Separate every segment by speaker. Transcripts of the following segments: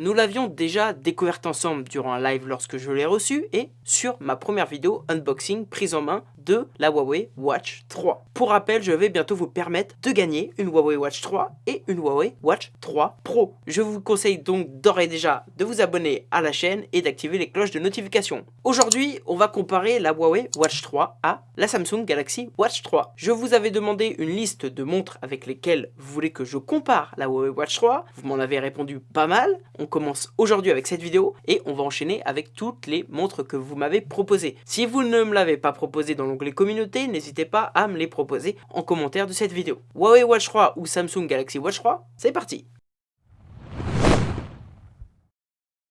Speaker 1: nous l'avions déjà découverte ensemble durant un live lorsque je l'ai reçu et sur ma première vidéo unboxing prise en main la Huawei Watch 3. Pour rappel, je vais bientôt vous permettre de gagner une Huawei Watch 3 et une Huawei Watch 3 Pro. Je vous conseille donc d'ores et déjà de vous abonner à la chaîne et d'activer les cloches de notification. Aujourd'hui, on va comparer la Huawei Watch 3 à la Samsung Galaxy Watch 3. Je vous avais demandé une liste de montres avec lesquelles vous voulez que je compare la Huawei Watch 3. Vous m'en avez répondu pas mal. On commence aujourd'hui avec cette vidéo et on va enchaîner avec toutes les montres que vous m'avez proposées. Si vous ne me l'avez pas proposé dans l'onglet communauté, n'hésitez pas à me les proposer en commentaire de cette vidéo. Huawei Watch 3 ou Samsung Galaxy Watch 3, c'est parti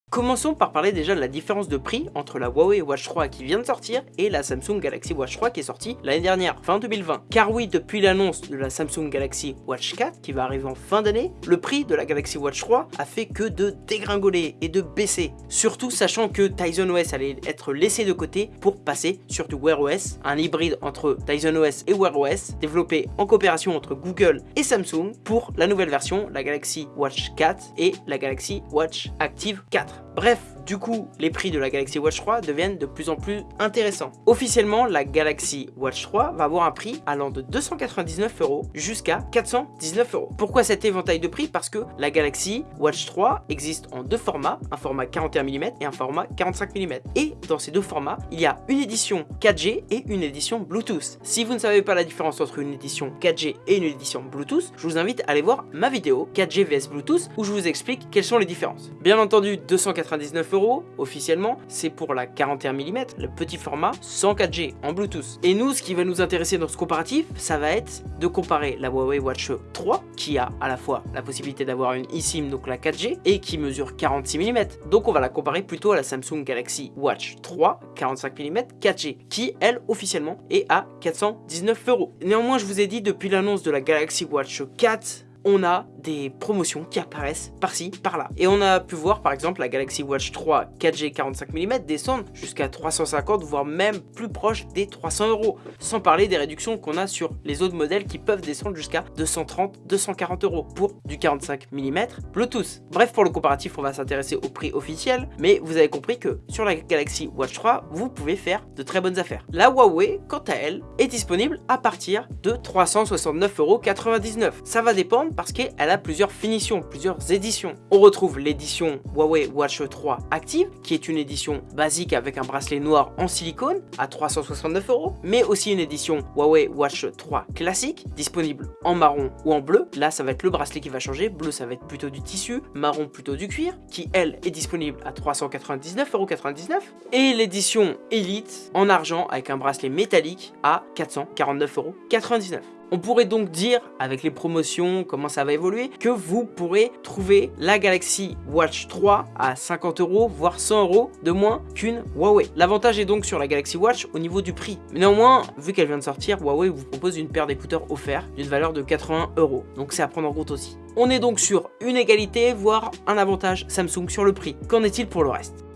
Speaker 1: Commençons par parler déjà de la différence de prix entre la Huawei Watch 3 qui vient de sortir et la Samsung Galaxy Watch 3 qui est sortie l'année dernière, fin 2020. Car oui, depuis l'annonce de la Samsung Galaxy Watch 4 qui va arriver en fin d'année, le prix de la Galaxy Watch 3 a fait que de dégringoler et de baisser. Surtout sachant que Tizen OS allait être laissé de côté pour passer sur du Wear OS, un hybride entre Tizen OS et Wear OS, développé en coopération entre Google et Samsung pour la nouvelle version, la Galaxy Watch 4 et la Galaxy Watch Active 4. Bref, du coup, les prix de la Galaxy Watch 3 deviennent de plus en plus intéressants. Officiellement, la Galaxy Watch 3 va avoir un prix allant de 299 euros jusqu'à 419 euros. Pourquoi cet éventail de prix? Parce que la Galaxy Watch 3 existe en deux formats, un format 41 mm et un format 45 mm. Et dans ces deux formats, il y a une édition 4G et une édition Bluetooth. Si vous ne savez pas la différence entre une édition 4G et une édition Bluetooth, je vous invite à aller voir ma vidéo 4G vs Bluetooth où je vous explique quelles sont les différences. Bien entendu, 299 euros officiellement, c'est pour la 41 mm, le petit format sans 4G en Bluetooth. Et nous, ce qui va nous intéresser dans ce comparatif, ça va être de comparer la Huawei Watch 3, qui a à la fois la possibilité d'avoir une eSIM, donc la 4G, et qui mesure 46 mm. Donc on va la comparer plutôt à la Samsung Galaxy Watch 3 45 mm 4G, qui elle officiellement est à 419 euros. Néanmoins, je vous ai dit depuis l'annonce de la Galaxy Watch 4, on a des promotions qui apparaissent par-ci, par-là. Et on a pu voir par exemple la Galaxy Watch 3 4G 45 mm descendre jusqu'à 350 voire même plus proche des 300 euros. Sans parler des réductions qu'on a sur les autres modèles qui peuvent descendre jusqu'à 230, 240 euros pour du 45 mm Bluetooth. Bref, pour le comparatif, on va s'intéresser au prix officiel, mais vous avez compris que sur la Galaxy Watch 3, vous pouvez faire de très bonnes affaires. La Huawei, quant à elle, est disponible à partir de 369,99 euros. Ça va dépendre parce qu'elle plusieurs finitions, plusieurs éditions. On retrouve l'édition Huawei Watch 3 Active, qui est une édition basique avec un bracelet noir en silicone à 369 euros, mais aussi une édition Huawei Watch 3 classique, disponible en marron ou en bleu. Là, ça va être le bracelet qui va changer. Bleu, ça va être plutôt du tissu, marron plutôt du cuir, qui elle est disponible à 399,99 euros. Et l'édition Elite en argent avec un bracelet métallique à 449,99 euros. On pourrait donc dire, avec les promotions, comment ça va évoluer, que vous pourrez trouver la Galaxy Watch 3 à 50 euros, voire 100 euros de moins qu'une Huawei. L'avantage est donc sur la Galaxy Watch au niveau du prix. Néanmoins, vu qu'elle vient de sortir, Huawei vous propose une paire d'écouteurs offerts d'une valeur de 80 euros. Donc c'est à prendre en compte aussi. On est donc sur une égalité, voire un avantage Samsung sur le prix. Qu'en est-il pour le reste?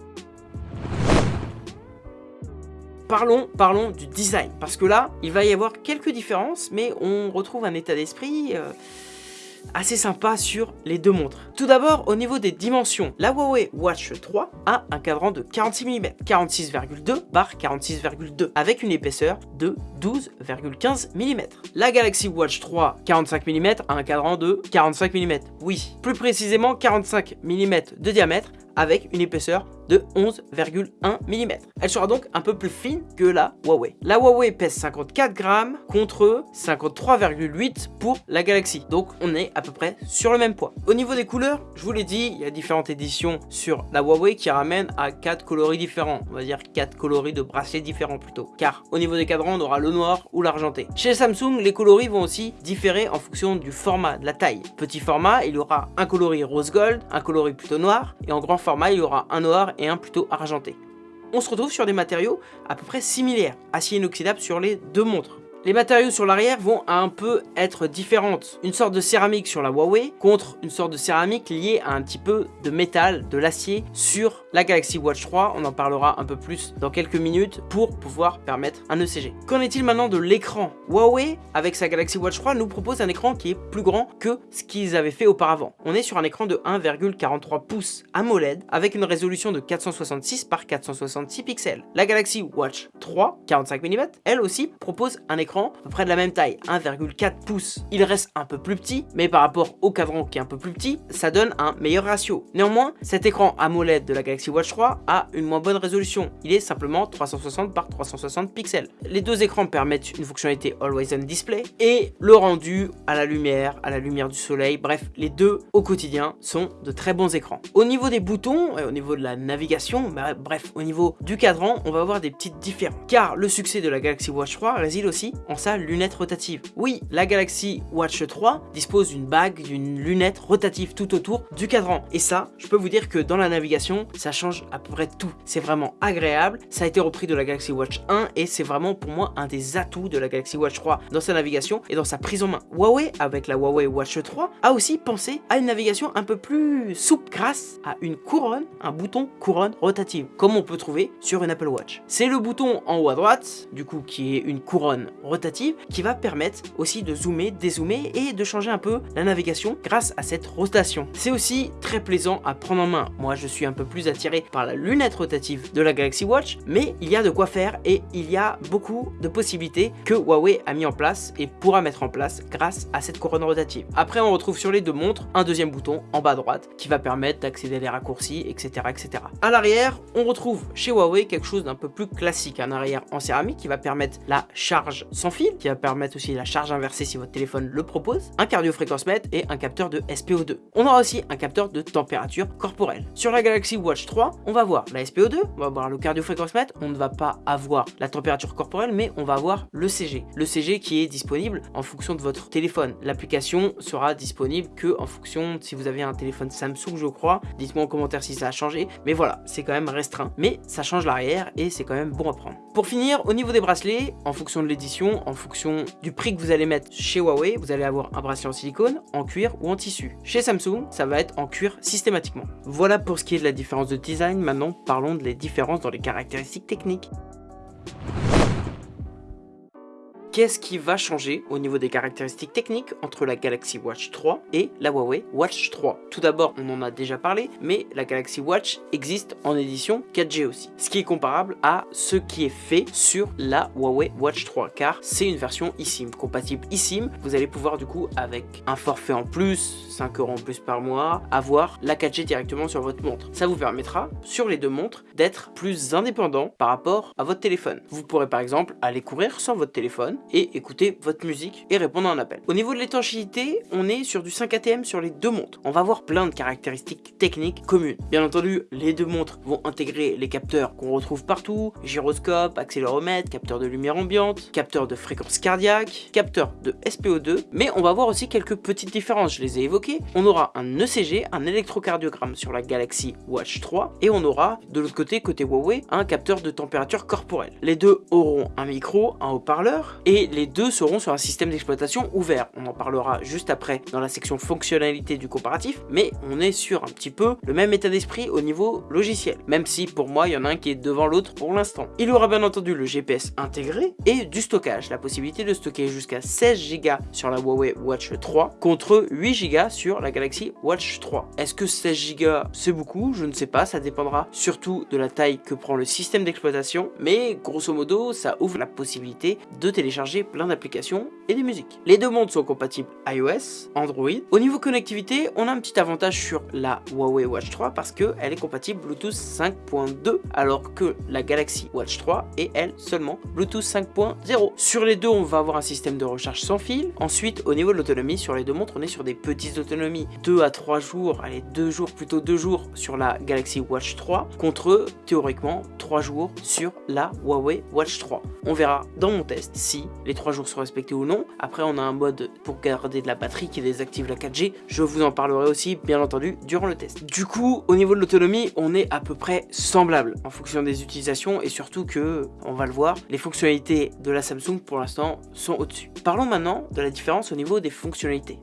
Speaker 1: Parlons, parlons du design. Parce que là, il va y avoir quelques différences, mais on retrouve un état d'esprit... Euh, assez sympa sur les deux montres. Tout d'abord, au niveau des dimensions, la Huawei Watch 3 a un cadran de 46 mm, 46,2 par 46,2, avec une épaisseur de 12,15 mm. La Galaxy Watch 3 45 mm a un cadran de 45 mm, oui, plus précisément 45 mm de diamètre avec une épaisseur de 11,1 mm. Elle sera donc un peu plus fine que la Huawei. La Huawei pèse 54 grammes contre 53,8 pour la Galaxy. Donc on est à peu près sur le même poids. Au niveau des couleurs, je vous l'ai dit, il y a différentes éditions sur la Huawei qui ramènent à 4 coloris différents. On va dire 4 coloris de bracelets différents plutôt. Car au niveau des cadrans, on aura le noir ou l'argenté. Chez Samsung, les coloris vont aussi différer en fonction du format, de la taille. Petit format, il y aura un coloris rose gold, un coloris plutôt noir, et en grand format, il y aura un noir et un plutôt argenté. On se retrouve sur des matériaux à peu près similaires, acier inoxydable sur les deux montres. Les matériaux sur l'arrière vont un peu être différentes. Une sorte de céramique sur la Huawei contre une sorte de céramique liée à un petit peu de métal, de l'acier sur la Galaxy Watch 3. On en parlera un peu plus dans quelques minutes pour pouvoir permettre un ECG. Qu'en est-il maintenant de l'écran? Huawei, avec sa Galaxy Watch 3, nous propose un écran qui est plus grand que ce qu'ils avaient fait auparavant. On est sur un écran de 1,43 pouces AMOLED avec une résolution de 466 par 466 pixels. La Galaxy Watch 3, 45 mm, elle aussi propose un écran à peu près de la même taille, 1,4 pouces. Il reste un peu plus petit, mais par rapport au cadran qui est un peu plus petit, ça donne un meilleur ratio. Néanmoins, cet écran AMOLED de la Galaxy Watch 3 a une moins bonne résolution. Il est simplement 360 par 360 pixels. Les deux écrans permettent une fonctionnalité Always On Display et le rendu à la lumière, à la lumière du soleil, bref, les deux au quotidien sont de très bons écrans. Au niveau des boutons, et au niveau de la navigation, bah, bref, au niveau du cadran, on va avoir des petites différences. Car le succès de la Galaxy Watch 3 réside aussi en sa lunette rotative. Oui, la Galaxy Watch 3 dispose d'une bague, d'une lunette rotative tout autour du cadran. Et ça, je peux vous dire que dans la navigation, ça change à peu près tout. C'est vraiment agréable. Ça a été repris de la Galaxy Watch 1 et c'est vraiment pour moi un des atouts de la Galaxy Watch 3 dans sa navigation et dans sa prise en main. Huawei, avec la Huawei Watch 3, a aussi pensé à une navigation un peu plus souple grâce à une couronne, un bouton couronne rotative, comme on peut trouver sur une Apple Watch. C'est le bouton en haut à droite, du coup qui est une couronne rotative, qui va permettre aussi de zoomer, dézoomer et de changer un peu la navigation grâce à cette rotation. C'est aussi très plaisant à prendre en main. Moi je suis un peu plus attiré par la lunette rotative de la Galaxy Watch, mais il y a de quoi faire et il y a beaucoup de possibilités que Huawei a mis en place et pourra mettre en place grâce à cette couronne rotative. Après on retrouve sur les deux montres un deuxième bouton en bas à droite qui va permettre d'accéder à les raccourcis, etc. etc. À l'arrière, on retrouve chez Huawei quelque chose d'un peu plus classique, un arrière en céramique qui va permettre la charge sans fil, qui va permettre aussi la charge inversée si votre téléphone le propose, un cardio-fréquence-mètre et un capteur de SPO2. On aura aussi un capteur de température corporelle. Sur la Galaxy Watch 3, on va voir la SPO2, on va voir le cardio-fréquence-mètre, on ne va pas avoir la température corporelle, mais on va avoir le CG. Le CG qui est disponible en fonction de votre téléphone. L'application sera disponible que en fonction si vous avez un téléphone Samsung, je crois. Dites-moi en commentaire si ça a changé, mais voilà, c'est quand même restreint. Mais ça change l'arrière et c'est quand même bon à prendre. Pour finir, au niveau des bracelets, en fonction de l'édition, en fonction du prix que vous allez mettre chez Huawei, vous allez avoir un bracelet en silicone, en cuir ou en tissu. Chez Samsung, ça va être en cuir systématiquement. Voilà pour ce qui est de la différence de design. Maintenant, parlons de les différences dans les caractéristiques techniques. Qu'est-ce qui va changer au niveau des caractéristiques techniques entre la Galaxy Watch 3 et la Huawei Watch 3 Tout d'abord, on en a déjà parlé, mais la Galaxy Watch existe en édition 4G aussi, ce qui est comparable à ce qui est fait sur la Huawei Watch 3, car c'est une version eSIM, compatible eSIM. Vous allez pouvoir du coup, avec un forfait en plus, 5 euros en plus par mois, avoir la 4G directement sur votre montre. Ça vous permettra, sur les deux montres, d'être plus indépendant par rapport à votre téléphone. Vous pourrez par exemple aller courir sans votre téléphone, et écouter votre musique et répondre à un appel. Au niveau de l'étanchéité, on est sur du 5 ATM sur les deux montres. On va voir plein de caractéristiques techniques communes. Bien entendu, les deux montres vont intégrer les capteurs qu'on retrouve partout, gyroscope, accéléromètre, capteur de lumière ambiante, capteur de fréquence cardiaque, capteur de SPO2, mais on va voir aussi quelques petites différences, je les ai évoquées. On aura un ECG, un électrocardiogramme sur la Galaxy Watch 3, et on aura de l'autre côté, côté Huawei, un capteur de température corporelle. Les deux auront un micro, un haut-parleur, et et les deux seront sur un système d'exploitation ouvert. On en parlera juste après dans la section fonctionnalité du comparatif, mais on est sur un petit peu le même état d'esprit au niveau logiciel, même si pour moi il y en a un qui est devant l'autre pour l'instant. Il aura bien entendu le GPS intégré et du stockage, la possibilité de stocker jusqu'à 16 Go sur la Huawei Watch 3 contre 8 Go sur la Galaxy Watch 3. Est-ce que 16 Go c'est beaucoup? Je ne sais pas, ça dépendra surtout de la taille que prend le système d'exploitation, mais grosso modo ça ouvre la possibilité de télécharger plein d'applications et des musiques. Les deux montres sont compatibles iOS, Android. Au niveau connectivité, on a un petit avantage sur la Huawei Watch 3 parce qu'elle est compatible Bluetooth 5.2 alors que la Galaxy Watch 3 est elle seulement Bluetooth 5.0. Sur les deux, on va avoir un système de recharge sans fil. Ensuite, au niveau de l'autonomie, sur les deux montres, on est sur des petites autonomies 2 à 3 jours, allez 2 jours, plutôt 2 jours sur la Galaxy Watch 3 contre théoriquement 3 3 jours sur la Huawei Watch 3. On verra dans mon test si les 3 jours sont respectés ou non. Après on a un mode pour garder de la batterie qui désactive la 4G. Je vous en parlerai aussi bien entendu durant le test. Du coup au niveau de l'autonomie on est à peu près semblable en fonction des utilisations et surtout que, on va le voir, les fonctionnalités de la Samsung pour l'instant sont au-dessus. Parlons maintenant de la différence au niveau des fonctionnalités.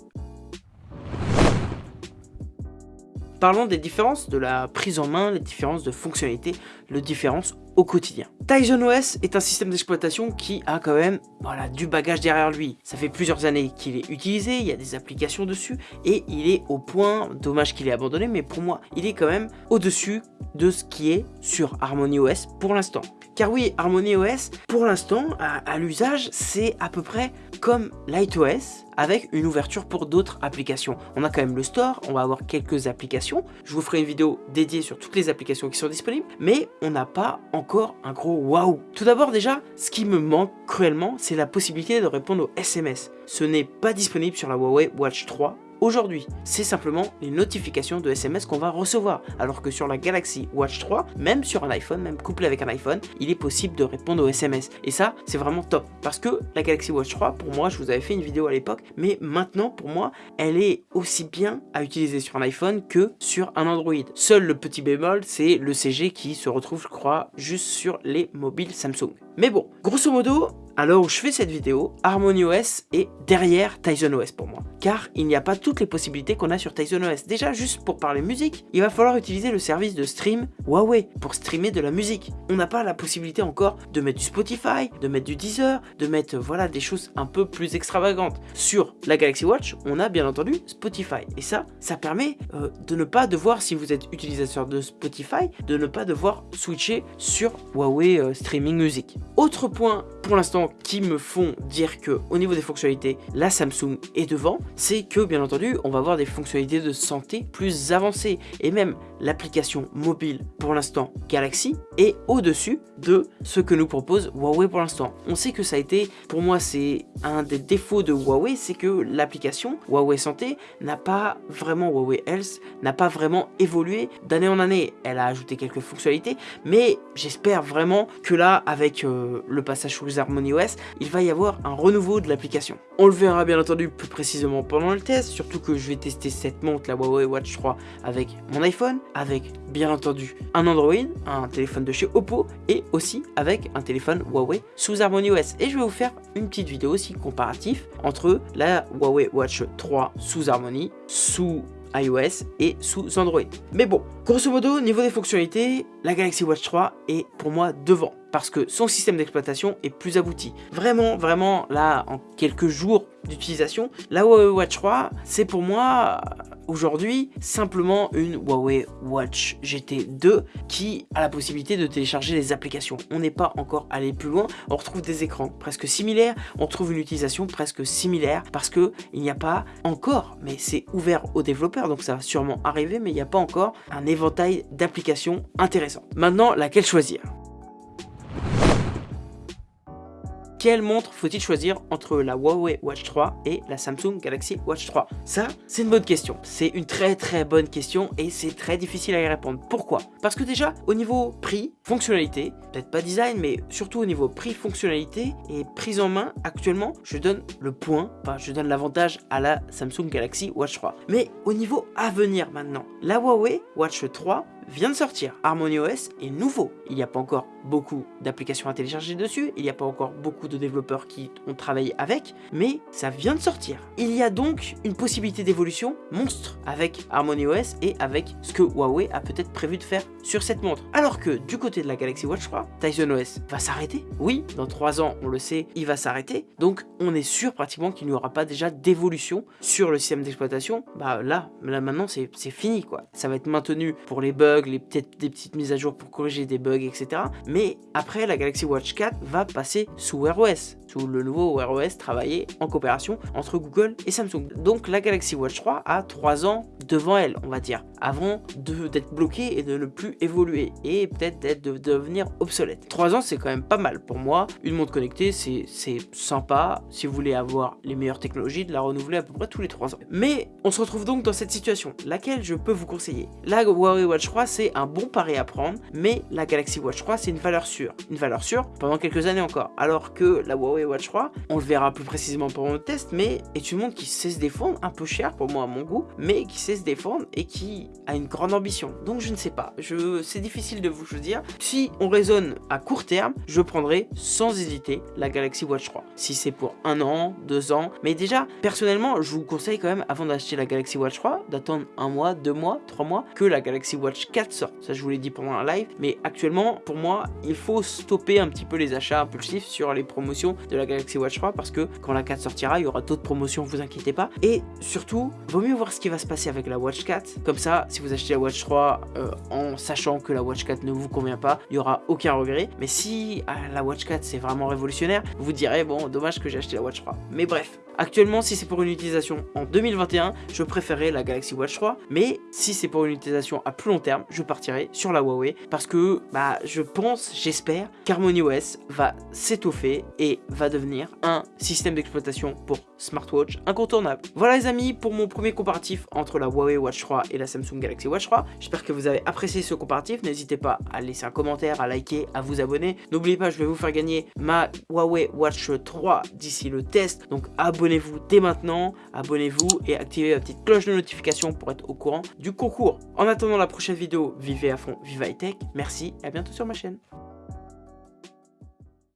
Speaker 1: Parlons des différences de la prise en main, les différences de fonctionnalités, les différences au quotidien. Tizen OS est un système d'exploitation qui a quand même voilà, du bagage derrière lui. Ça fait plusieurs années qu'il est utilisé, il y a des applications dessus et il est au point, dommage qu'il ait abandonné, mais pour moi, il est quand même au-dessus de ce qui est sur Harmony OS pour l'instant. Car oui, Harmony OS, pour l'instant, à, l'usage, c'est à peu près comme LightOS avec une ouverture pour d'autres applications. On a quand même le store, on va avoir quelques applications. Je vous ferai une vidéo dédiée sur toutes les applications qui sont disponibles, mais on n'a pas encore un gros waouh. Tout d'abord déjà, ce qui me manque cruellement, c'est la possibilité de répondre aux SMS. Ce n'est pas disponible sur la Huawei Watch 3 aujourd'hui. C'est simplement les notifications de SMS qu'on va recevoir. Alors que sur la Galaxy Watch 3, même sur un iPhone, même couplé avec un iPhone, il est possible de répondre aux SMS. Et ça, c'est vraiment top. Parce que la Galaxy Watch 3, pour moi, je vous avais fait une vidéo à l'époque, mais maintenant, pour moi, elle est aussi bien à utiliser sur un iPhone que sur un Android. Seul le petit bémol, c'est le CG qui se retrouve, je crois, juste sur les mobiles Samsung. Mais bon, grosso modo, alors où je fais cette vidéo, HarmonyOS est derrière Tizen OS pour moi. Car il n'y a pas toutes les possibilités qu'on a sur Tizen OS. Déjà, juste pour parler musique, il va falloir utiliser le service de stream Huawei pour streamer de la musique. On n'a pas la possibilité encore de mettre du Spotify, de mettre du Deezer, de mettre voilà des choses un peu plus extravagantes. Sur la Galaxy Watch, on a bien entendu Spotify. Et ça, ça permet euh, de ne pas devoir, si vous êtes utilisateur de Spotify, de ne pas devoir switcher sur Huawei euh, Streaming Music. Autre point pour l'instant qui me font dire que au niveau des fonctionnalités, la Samsung est devant, c'est que bien entendu, on va avoir des fonctionnalités de santé plus avancées et même l'application mobile pour l'instant Galaxy est au-dessus de ce que nous propose Huawei pour l'instant. On sait que ça a été, pour moi c'est un des défauts de Huawei, c'est que l'application Huawei Santé n'a pas vraiment, Huawei Health, n'a pas vraiment évolué d'année en année. Elle a ajouté quelques fonctionnalités, mais j'espère vraiment que là, avec euh, le passage sous les Harmony Il va y avoir un renouveau de l'application. On le verra bien entendu plus précisément pendant le test, surtout que je vais tester cette montre, la Huawei Watch 3, avec mon iPhone, avec bien entendu un Android, un téléphone de chez Oppo, et aussi avec un téléphone Huawei sous Harmony OS. Et je vais vous faire une petite vidéo aussi comparatif entre la Huawei Watch 3 sous Harmony, sous iOS et sous Android. Mais bon, grosso modo, niveau des fonctionnalités, la Galaxy Watch 3 est pour moi devant parce que son système d'exploitation est plus abouti. Vraiment, vraiment, là, en quelques jours d'utilisation, la Huawei Watch 3, c'est pour moi aujourd'hui simplement une Huawei Watch GT 2 qui a la possibilité de télécharger les applications. On n'est pas encore allé plus loin, on retrouve des écrans presque similaires, on trouve une utilisation presque similaire parce que il n'y a pas encore, mais c'est ouvert aux développeurs donc ça va sûrement arriver, mais il n'y a pas encore un éventail d'applications intéressantes. Maintenant, laquelle choisir? Quelle montre faut-il choisir entre la Huawei Watch 3 et la Samsung Galaxy Watch 3 Ça, c'est une bonne question. C'est une très très bonne question et c'est très difficile à y répondre. Pourquoi? Parce que déjà, au niveau prix, fonctionnalité, peut-être pas design, mais surtout au niveau prix, fonctionnalité et prise en main, actuellement, je donne le point, enfin je donne l'avantage à la Samsung Galaxy Watch 3. Mais au niveau à venir maintenant, la Huawei Watch 3 vient de sortir. HarmonyOS est nouveau. Il n'y a pas encore beaucoup d'applications à télécharger dessus, il n'y a pas encore beaucoup de développeurs qui ont travaillé avec, mais ça vient de sortir. Il y a donc une possibilité d'évolution monstre avec HarmonyOS et avec ce que Huawei a peut-être prévu de faire sur cette montre. Alors que du côté de la Galaxy Watch 3, Tizen OS va s'arrêter. Oui, dans 3 ans, on le sait, il va s'arrêter. Donc on est sûr pratiquement qu'il n'y aura pas déjà d'évolution sur le système d'exploitation. Bah là, là maintenant c'est fini quoi. Ça va être maintenu pour les bugs, les peut-être des petites mises à jour pour corriger des bugs, etc. Mais après, la Galaxy Watch 4 va passer sous Wear OS, sous le nouveau Wear OS travaillé en coopération entre Google et Samsung. Donc la Galaxy Watch 3 a 3 ans devant elle, on va dire. avant d'être bloqué et de ne plus évoluer et peut-être d'être de devenir obsolète. 3 ans c'est quand même pas mal pour moi. Une montre connectée c'est sympa si vous voulez avoir les meilleures technologies de la renouveler à peu près tous les 3 ans. Mais on se retrouve donc dans cette situation, laquelle je peux vous conseiller? La Huawei Watch 3 c'est un bon pari à prendre, mais la Galaxy Watch 3 c'est une valeur sûre. Une valeur sûre pendant quelques années encore. Alors que la Huawei Watch 3, on le verra plus précisément pendant le test, mais est une montre qui sait se défendre, un peu cher pour moi à mon goût, mais qui sait se défendre et qui a une grande ambition. Donc je ne sais pas, je... c'est difficile de vous dire. Si on raisonne à court terme, je prendrai sans hésiter la Galaxy Watch 3. Si c'est pour un an, deux ans, mais déjà, personnellement, je vous conseille quand même, avant d'acheter la Galaxy Watch 3, d'attendre un mois, deux mois, trois mois, que la Galaxy Watch 4 sorte. Ça, je vous l'ai dit pendant un live, mais actuellement, pour moi, il faut stopper un petit peu les achats impulsifs sur les promotions de la Galaxy Watch 3 parce que quand la 4 sortira, il y aura d'autres promotions, vous inquiétez pas. Et surtout, vaut mieux voir ce qui va se passer avec la Watch 4. Comme ça, si vous achetez la Watch 3 euh, en sachant que la Watch 4 ne vous convient pas, il n'y aura aucun regret. Mais si ah, la Watch 4 c'est vraiment révolutionnaire, vous direz bon, dommage que j'ai acheté la Watch 3. Mais bref, Actuellement, si c'est pour une utilisation en 2021, je préférerais la Galaxy Watch 3. Mais si c'est pour une utilisation à plus long terme, je partirai sur la Huawei. Parce que bah, je pense, j'espère qu'HarmonyOS va s'étoffer et va devenir un système d'exploitation pour smartwatch incontournable. Voilà les amis pour mon premier comparatif entre la Huawei Watch 3 et la Samsung Galaxy Watch 3. J'espère que vous avez apprécié ce comparatif. N'hésitez pas à laisser un commentaire, à liker, à vous abonner. N'oubliez pas, je vais vous faire gagner ma Huawei Watch 3 d'ici le test. Donc abonnez abonnez-vous dès maintenant, abonnez-vous et activez la petite cloche de notification pour être au courant du concours. En attendant la prochaine vivez à fond, vive high tech, merci et à bientôt sur ma chaîne.